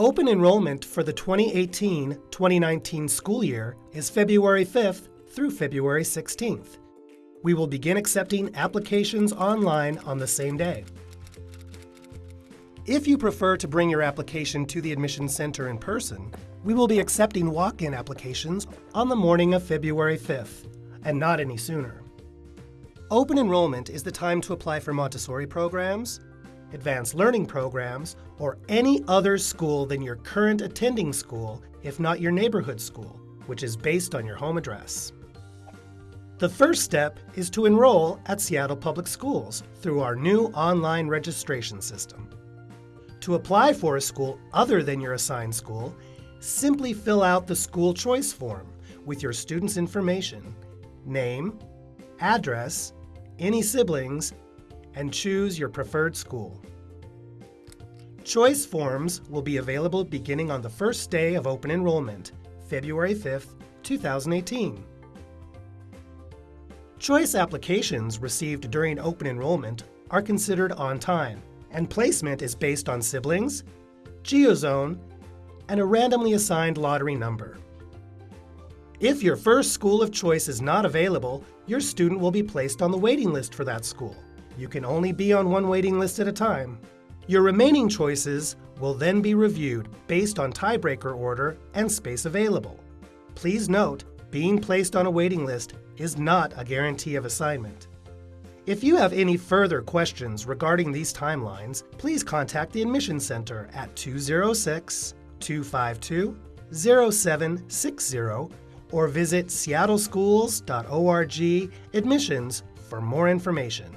Open enrollment for the 2018-2019 school year is February 5th through February 16th. We will begin accepting applications online on the same day. If you prefer to bring your application to the admissions center in person, we will be accepting walk-in applications on the morning of February 5th, and not any sooner. Open enrollment is the time to apply for Montessori programs, advanced learning programs, or any other school than your current attending school, if not your neighborhood school, which is based on your home address. The first step is to enroll at Seattle Public Schools through our new online registration system. To apply for a school other than your assigned school, simply fill out the school choice form with your student's information, name, address, any siblings, and choose your preferred school. Choice forms will be available beginning on the first day of open enrollment, February 5th, 2018. Choice applications received during open enrollment are considered on time, and placement is based on siblings, geozone, and a randomly assigned lottery number. If your first school of choice is not available, your student will be placed on the waiting list for that school. You can only be on one waiting list at a time. Your remaining choices will then be reviewed based on tiebreaker order and space available. Please note, being placed on a waiting list is not a guarantee of assignment. If you have any further questions regarding these timelines, please contact the Admissions Center at 206 252 0760 or visit seattleschools.org admissions for more information.